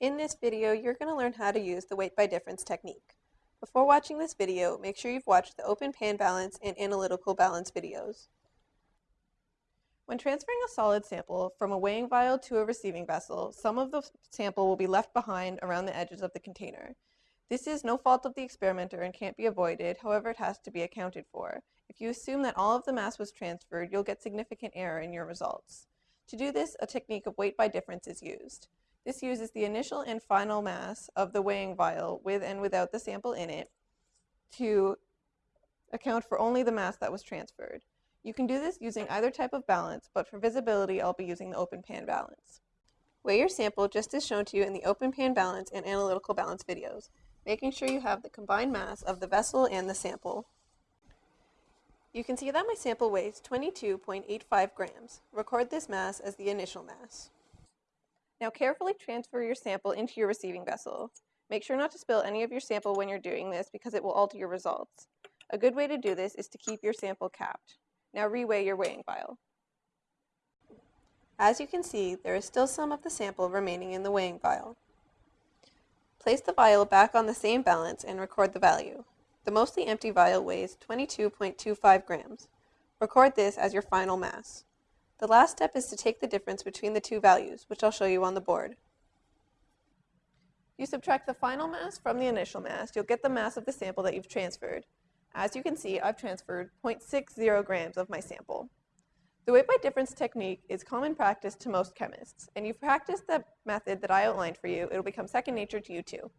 In this video, you're going to learn how to use the weight by difference technique. Before watching this video, make sure you've watched the open pan balance and analytical balance videos. When transferring a solid sample from a weighing vial to a receiving vessel, some of the sample will be left behind around the edges of the container. This is no fault of the experimenter and can't be avoided, however it has to be accounted for. If you assume that all of the mass was transferred, you'll get significant error in your results. To do this, a technique of weight by difference is used. This uses the initial and final mass of the weighing vial with and without the sample in it to account for only the mass that was transferred. You can do this using either type of balance, but for visibility I'll be using the open pan balance. Weigh your sample just as shown to you in the open pan balance and analytical balance videos, making sure you have the combined mass of the vessel and the sample. You can see that my sample weighs 22.85 grams. Record this mass as the initial mass. Now carefully transfer your sample into your receiving vessel. Make sure not to spill any of your sample when you're doing this because it will alter your results. A good way to do this is to keep your sample capped. Now reweigh your weighing vial. As you can see, there is still some of the sample remaining in the weighing vial. Place the vial back on the same balance and record the value. The mostly empty vial weighs 22.25 grams. Record this as your final mass. The last step is to take the difference between the two values, which I'll show you on the board. You subtract the final mass from the initial mass, you'll get the mass of the sample that you've transferred. As you can see, I've transferred 0.60 grams of my sample. The weight by difference technique is common practice to most chemists, and you've practiced the method that I outlined for you, it'll become second nature to you too.